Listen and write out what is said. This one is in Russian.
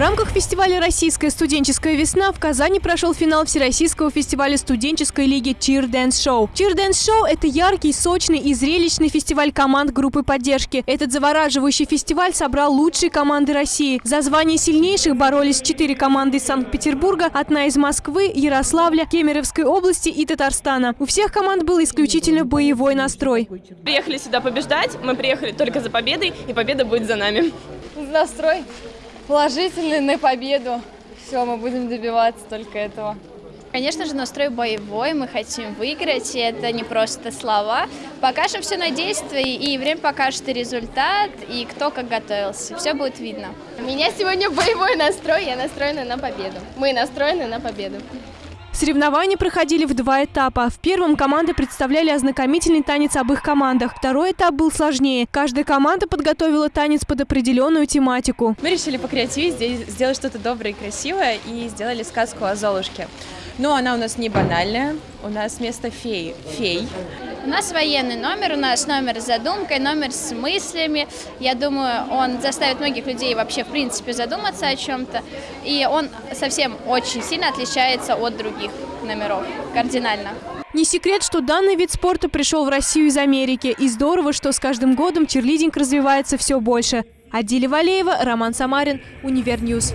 рамках фестиваля «Российская студенческая весна» в Казани прошел финал Всероссийского фестиваля студенческой лиги Cheer Dance Show. Cheer Dance Show – это яркий, сочный и зрелищный фестиваль команд группы поддержки. Этот завораживающий фестиваль собрал лучшие команды России. За звание сильнейших боролись четыре команды из Санкт-Петербурга, одна из Москвы, Ярославля, Кемеровской области и Татарстана. У всех команд был исключительно боевой настрой. Приехали сюда побеждать, мы приехали только за победой, и победа будет за нами. Настрой положительный на победу. Все, мы будем добиваться только этого. Конечно же, настрой боевой, мы хотим выиграть, и это не просто слова. Покажем все на действии, и время покажет и результат, и кто как готовился. Все будет видно. У меня сегодня боевой настрой, я настроена на победу. Мы настроены на победу. Соревнования проходили в два этапа. В первом команды представляли ознакомительный танец об их командах. Второй этап был сложнее. Каждая команда подготовила танец под определенную тематику. Мы решили покреативить, сделать что-то доброе и красивое, и сделали сказку о Золушке. Но она у нас не банальная, у нас вместо феи – фей. У нас военный номер, у нас номер с задумкой, номер с мыслями. Я думаю, он заставит многих людей вообще, в принципе, задуматься о чем-то. И он совсем очень сильно отличается от других номеров, кардинально. Не секрет, что данный вид спорта пришел в Россию из Америки. И здорово, что с каждым годом черлидинг развивается все больше. Адиля Валеева, Роман Самарин, Универньюз.